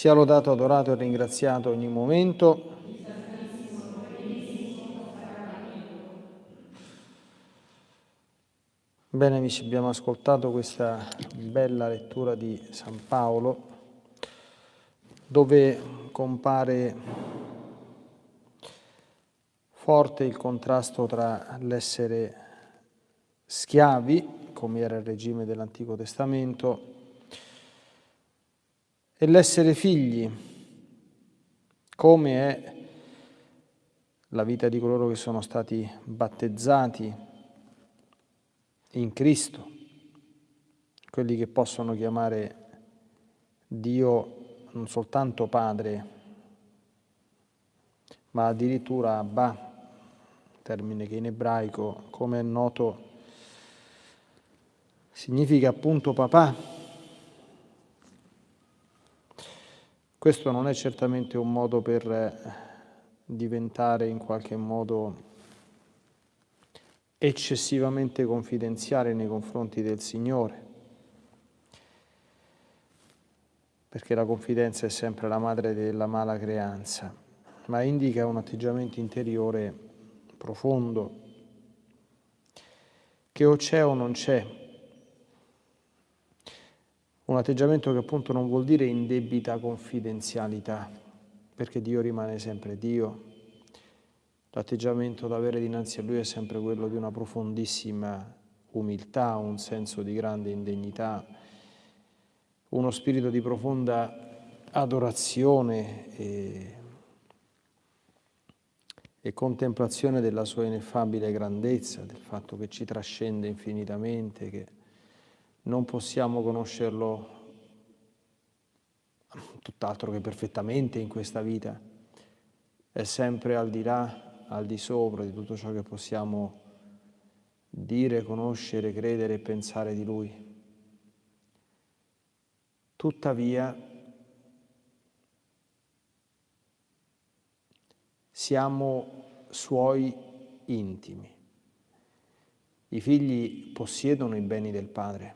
Sia lodato, adorato e ringraziato ogni momento. Bene amici, abbiamo ascoltato questa bella lettura di San Paolo dove compare forte il contrasto tra l'essere schiavi, come era il regime dell'Antico Testamento, e l'essere figli, come è la vita di coloro che sono stati battezzati in Cristo, quelli che possono chiamare Dio non soltanto Padre, ma addirittura Abba, termine che in ebraico, come è noto, significa appunto papà. Questo non è certamente un modo per diventare in qualche modo eccessivamente confidenziale nei confronti del Signore, perché la confidenza è sempre la madre della mala creanza, ma indica un atteggiamento interiore profondo, che o c'è o non c'è, un atteggiamento che appunto non vuol dire indebita confidenzialità, perché Dio rimane sempre Dio, L'atteggiamento da avere dinanzi a Lui è sempre quello di una profondissima umiltà, un senso di grande indegnità, uno spirito di profonda adorazione e, e contemplazione della sua ineffabile grandezza, del fatto che ci trascende infinitamente, che non possiamo conoscerlo tutt'altro che perfettamente in questa vita, è sempre al di là al di sopra di tutto ciò che possiamo dire, conoscere, credere e pensare di Lui. Tuttavia, siamo Suoi intimi. I figli possiedono i beni del Padre,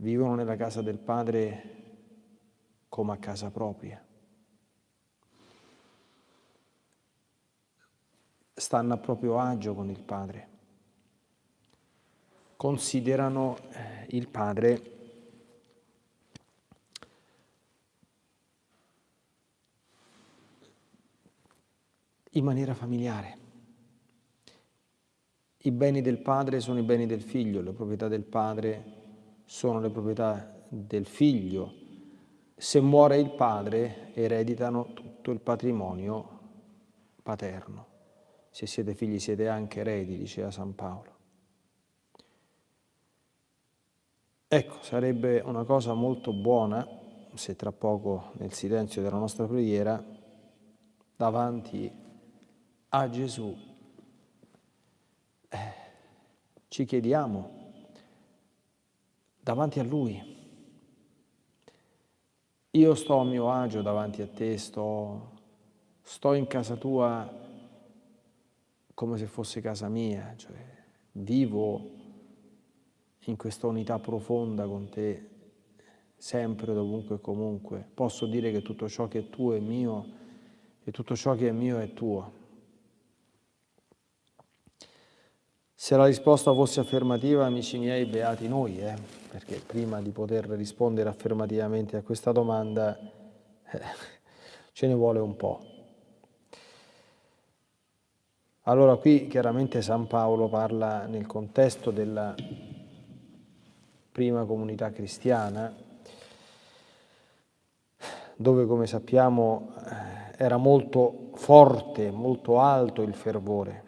vivono nella casa del Padre come a casa propria. stanno a proprio agio con il Padre, considerano eh, il Padre in maniera familiare. I beni del padre sono i beni del figlio, le proprietà del padre sono le proprietà del figlio. Se muore il padre, ereditano tutto il patrimonio paterno se siete figli siete anche eredi, diceva San Paolo. Ecco, sarebbe una cosa molto buona se tra poco nel silenzio della nostra preghiera davanti a Gesù eh, ci chiediamo davanti a Lui. Io sto a mio agio davanti a te, sto, sto in casa tua come se fosse casa mia, cioè vivo in questa unità profonda con te, sempre, dovunque e comunque. Posso dire che tutto ciò che è tuo è mio e tutto ciò che è mio è tuo. Se la risposta fosse affermativa, amici miei, beati noi, eh? perché prima di poter rispondere affermativamente a questa domanda eh, ce ne vuole un po'. Allora qui chiaramente San Paolo parla nel contesto della prima comunità cristiana, dove come sappiamo eh, era molto forte, molto alto il fervore.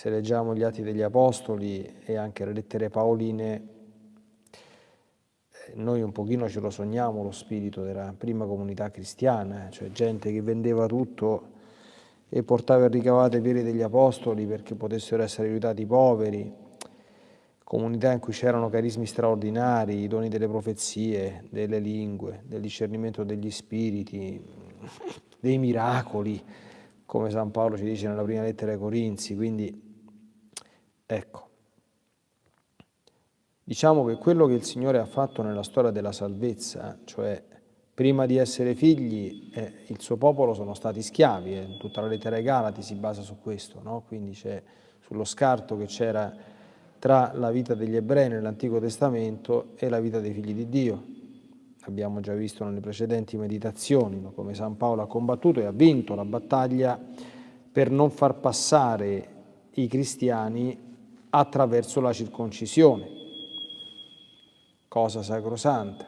Se leggiamo gli Atti degli Apostoli e anche le lettere paoline, eh, noi un pochino ce lo sogniamo lo spirito della prima comunità cristiana, cioè gente che vendeva tutto e portava il ricavato ai piedi degli apostoli perché potessero essere aiutati i poveri, comunità in cui c'erano carismi straordinari, i doni delle profezie, delle lingue, del discernimento degli spiriti, dei miracoli, come San Paolo ci dice nella prima lettera ai Corinzi, quindi ecco. Diciamo che quello che il Signore ha fatto nella storia della salvezza, cioè prima di essere figli, eh, il suo popolo sono stati schiavi, eh, tutta la lettera ai Galati si basa su questo, no? quindi c'è sullo scarto che c'era tra la vita degli ebrei nell'Antico Testamento e la vita dei figli di Dio. Abbiamo già visto nelle precedenti meditazioni no? come San Paolo ha combattuto e ha vinto la battaglia per non far passare i cristiani attraverso la circoncisione, cosa sacrosanta.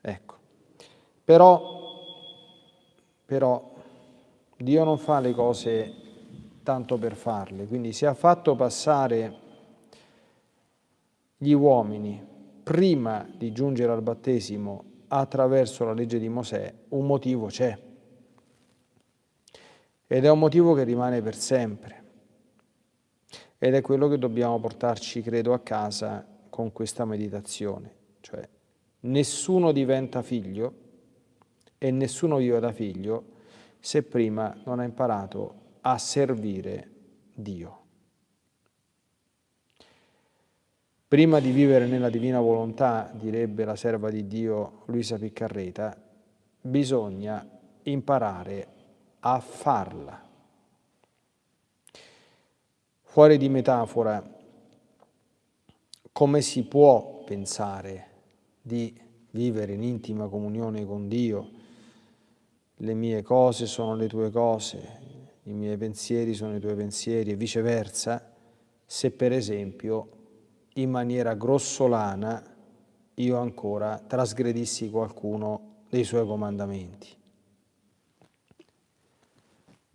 Ecco. Però, però Dio non fa le cose tanto per farle. Quindi se ha fatto passare gli uomini prima di giungere al battesimo attraverso la legge di Mosè, un motivo c'è. Ed è un motivo che rimane per sempre. Ed è quello che dobbiamo portarci, credo, a casa con questa meditazione. Cioè, nessuno diventa figlio e nessuno vive da figlio se prima non ha imparato a servire Dio. Prima di vivere nella divina volontà, direbbe la serva di Dio Luisa Piccarreta, bisogna imparare a farla. Fuori di metafora, come si può pensare di vivere in intima comunione con Dio? Le mie cose sono le tue cose, i miei pensieri sono i tuoi pensieri e viceversa, se per esempio in maniera grossolana io ancora trasgredissi qualcuno dei suoi comandamenti.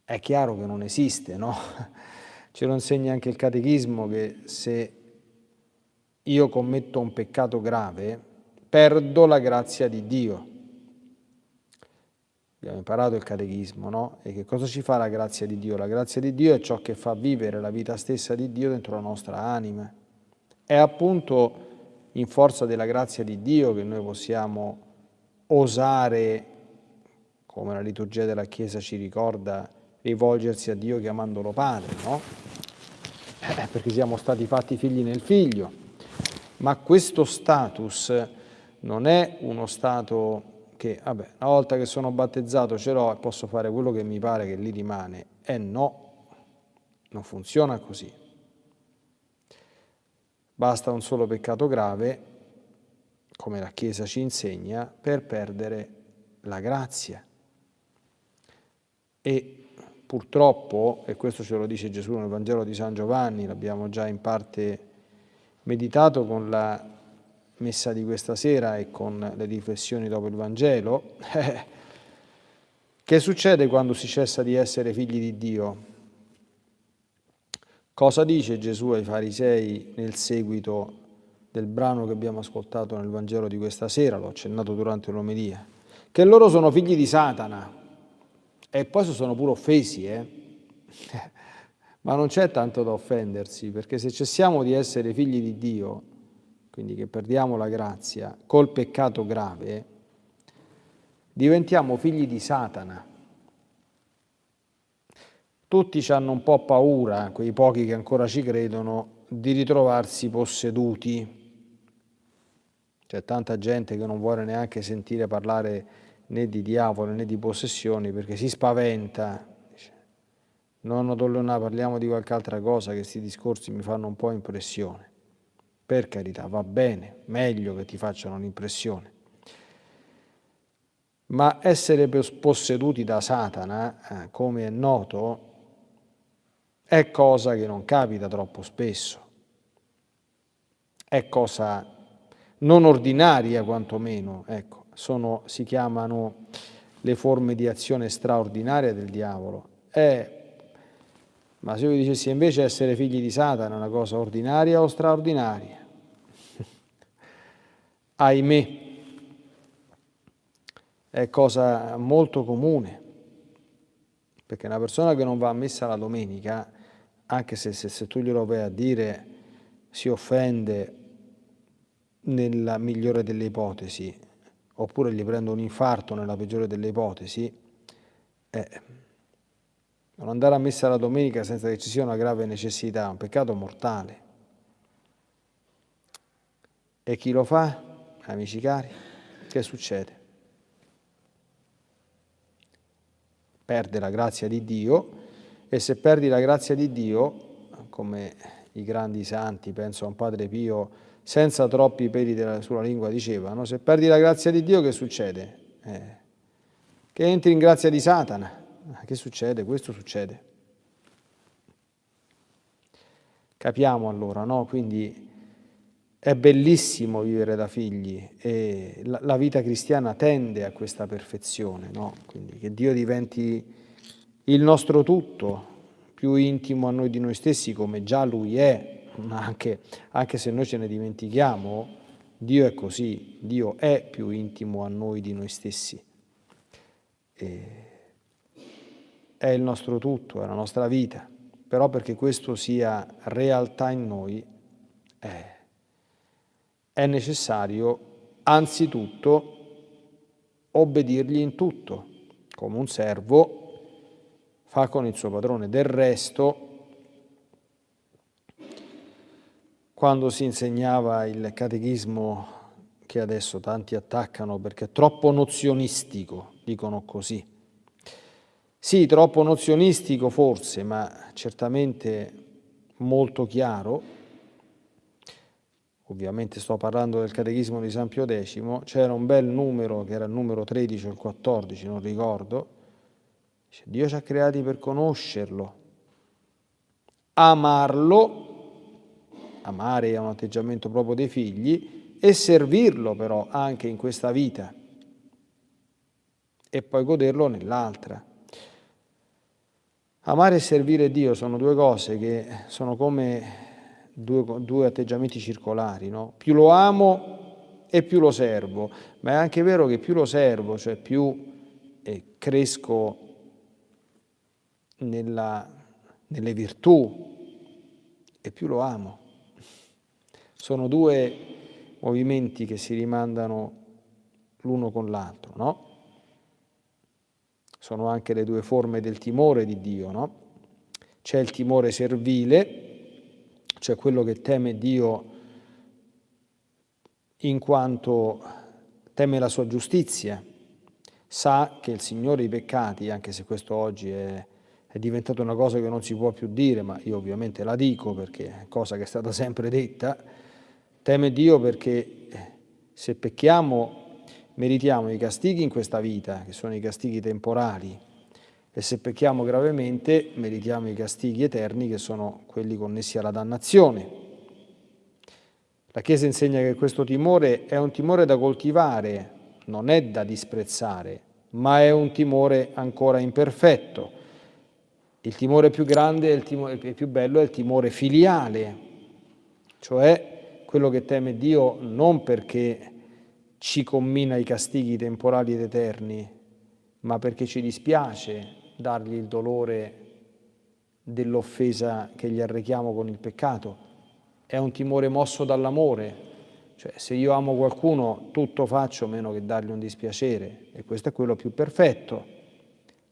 È chiaro che non esiste, no? Ce lo insegna anche il catechismo che se io commetto un peccato grave, perdo la grazia di Dio abbiamo imparato il catechismo, no? E che cosa ci fa la grazia di Dio? La grazia di Dio è ciò che fa vivere la vita stessa di Dio dentro la nostra anima. È appunto in forza della grazia di Dio che noi possiamo osare, come la liturgia della Chiesa ci ricorda, rivolgersi a Dio chiamandolo Padre, no? Eh, perché siamo stati fatti figli nel Figlio. Ma questo status non è uno stato che vabbè, una volta che sono battezzato ce l'ho e posso fare quello che mi pare che lì rimane. E no, non funziona così. Basta un solo peccato grave, come la Chiesa ci insegna, per perdere la grazia. E purtroppo, e questo ce lo dice Gesù nel Vangelo di San Giovanni, l'abbiamo già in parte meditato con la messa di questa sera e con le riflessioni dopo il Vangelo, che succede quando si cessa di essere figli di Dio? Cosa dice Gesù ai farisei nel seguito del brano che abbiamo ascoltato nel Vangelo di questa sera, l'ho accennato durante l'omelia, che loro sono figli di Satana e poi sono pure offesi, eh? ma non c'è tanto da offendersi, perché se cessiamo di essere figli di Dio, quindi che perdiamo la grazia, col peccato grave, diventiamo figli di Satana. Tutti hanno un po' paura, quei pochi che ancora ci credono, di ritrovarsi posseduti. C'è tanta gente che non vuole neanche sentire parlare né di diavolo né di possessioni perché si spaventa. Non, non parliamo di qualche altra cosa che questi discorsi mi fanno un po' impressione per carità, va bene, meglio che ti facciano un'impressione. Ma essere posseduti da Satana, eh, come è noto, è cosa che non capita troppo spesso. È cosa non ordinaria quantomeno, ecco, sono, si chiamano le forme di azione straordinaria del diavolo. È ma se io vi dicessi invece essere figli di Satana è una cosa ordinaria o straordinaria? Ahimè, è cosa molto comune, perché una persona che non va a messa la domenica, anche se, se, se tu glielo vai a dire, si offende nella migliore delle ipotesi, oppure gli prende un infarto nella peggiore delle ipotesi, eh, non andare a messa la domenica senza che ci sia una grave necessità, è un peccato mortale. E chi lo fa, amici cari, che succede? Perde la grazia di Dio e se perdi la grazia di Dio, come i grandi santi, penso a un Padre Pio, senza troppi peli della, sulla lingua dicevano, se perdi la grazia di Dio che succede? Eh, che entri in grazia di Satana. Che succede? Questo succede. Capiamo allora, no? Quindi è bellissimo vivere da figli e la, la vita cristiana tende a questa perfezione, no? Quindi che Dio diventi il nostro tutto, più intimo a noi di noi stessi come già Lui è, anche, anche se noi ce ne dimentichiamo, Dio è così, Dio è più intimo a noi di noi stessi. E è il nostro tutto, è la nostra vita, però perché questo sia realtà in noi è, è necessario anzitutto obbedirgli in tutto, come un servo fa con il suo padrone. Del resto, quando si insegnava il catechismo che adesso tanti attaccano perché è troppo nozionistico, dicono così. Sì, troppo nozionistico forse, ma certamente molto chiaro. Ovviamente sto parlando del catechismo di San Pio X, c'era un bel numero, che era il numero 13 o il 14, non ricordo. Dio ci ha creati per conoscerlo, amarlo amare è un atteggiamento proprio dei figli, e servirlo però anche in questa vita e poi goderlo nell'altra. Amare e servire Dio sono due cose che sono come due, due atteggiamenti circolari, no? Più lo amo e più lo servo, ma è anche vero che più lo servo, cioè più eh, cresco nella, nelle virtù e più lo amo. Sono due movimenti che si rimandano l'uno con l'altro, no? Sono anche le due forme del timore di Dio, no? C'è il timore servile, cioè quello che teme Dio in quanto teme la sua giustizia, sa che il Signore i peccati, anche se questo oggi è, è diventata una cosa che non si può più dire, ma io ovviamente la dico perché è cosa che è stata sempre detta, Teme Dio perché eh, se pecchiamo meritiamo i castighi in questa vita, che sono i castighi temporali, e se pecchiamo gravemente meritiamo i castighi eterni, che sono quelli connessi alla dannazione. La Chiesa insegna che questo timore è un timore da coltivare, non è da disprezzare, ma è un timore ancora imperfetto. Il timore più grande e più bello è il timore filiale, cioè quello che teme Dio non perché ci commina i castighi temporali ed eterni, ma perché ci dispiace dargli il dolore dell'offesa che gli arrechiamo con il peccato. È un timore mosso dall'amore, cioè se io amo qualcuno tutto faccio meno che dargli un dispiacere e questo è quello più perfetto.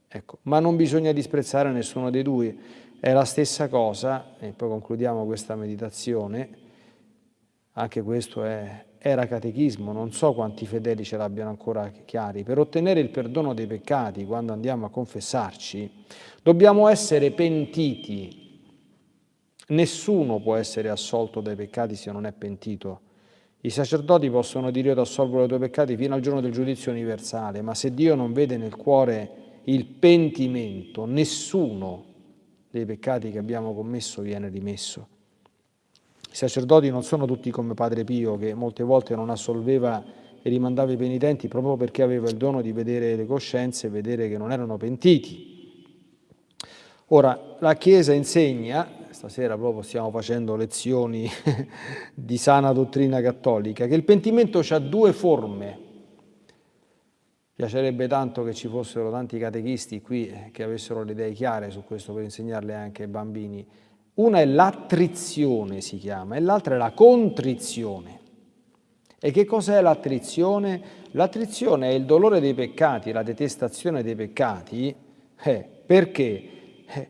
Ecco, ma non bisogna disprezzare nessuno dei due, è la stessa cosa, e poi concludiamo questa meditazione, anche questo è, era catechismo, non so quanti fedeli ce l'abbiano ancora chiari, per ottenere il perdono dei peccati quando andiamo a confessarci, dobbiamo essere pentiti. Nessuno può essere assolto dai peccati se non è pentito. I sacerdoti possono dire io ti assolvo dai tuoi peccati fino al giorno del giudizio universale, ma se Dio non vede nel cuore il pentimento, nessuno dei peccati che abbiamo commesso viene rimesso. I sacerdoti non sono tutti come Padre Pio, che molte volte non assolveva e rimandava i penitenti proprio perché aveva il dono di vedere le coscienze e vedere che non erano pentiti. Ora, la Chiesa insegna, stasera proprio stiamo facendo lezioni di sana dottrina cattolica, che il pentimento ha due forme. Piacerebbe tanto che ci fossero tanti catechisti qui che avessero le idee chiare su questo per insegnarle anche ai bambini. Una è l'attrizione, si chiama, e l'altra è la contrizione. E che cos'è l'attrizione? L'attrizione è il dolore dei peccati, la detestazione dei peccati. Eh, perché? Eh,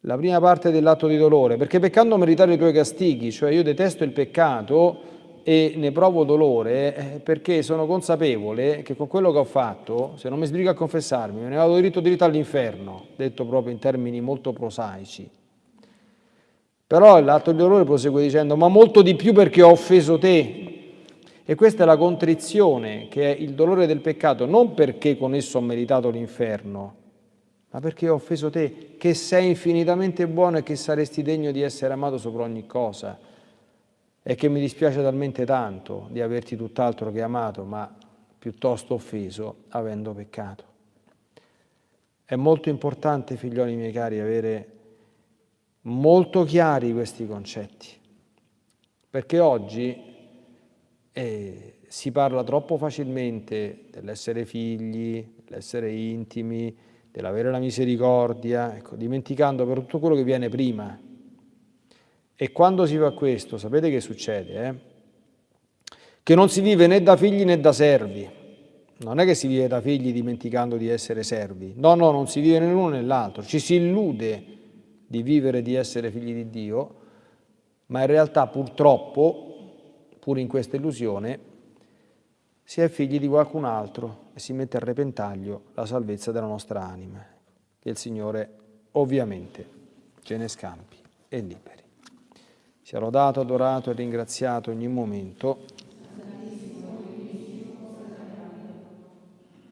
la prima parte dell'atto di dolore, perché peccando meritare i tuoi castighi, cioè io detesto il peccato, e ne provo dolore eh, perché sono consapevole che con quello che ho fatto, se non mi sbrigo a confessarmi, me ne vado diritto diritto all'inferno, detto proprio in termini molto prosaici. Però l'atto di dolore prosegue dicendo, ma molto di più perché ho offeso te. E questa è la contrizione, che è il dolore del peccato, non perché con esso ho meritato l'inferno, ma perché ho offeso te, che sei infinitamente buono e che saresti degno di essere amato sopra ogni cosa e che mi dispiace talmente tanto di averti tutt'altro che amato, ma piuttosto offeso, avendo peccato. È molto importante, figlioli miei cari, avere molto chiari questi concetti, perché oggi eh, si parla troppo facilmente dell'essere figli, dell'essere intimi, dell'avere la misericordia, ecco, dimenticando per tutto quello che viene prima, e quando si fa questo, sapete che succede? Eh? Che non si vive né da figli né da servi. Non è che si vive da figli dimenticando di essere servi. No, no, non si vive né l'uno né l'altro. Ci si illude di vivere e di essere figli di Dio, ma in realtà purtroppo, pur in questa illusione, si è figli di qualcun altro e si mette a repentaglio la salvezza della nostra anima. Che il Signore ovviamente ce ne scampi e liberi. Sia lodato, adorato e ringraziato ogni momento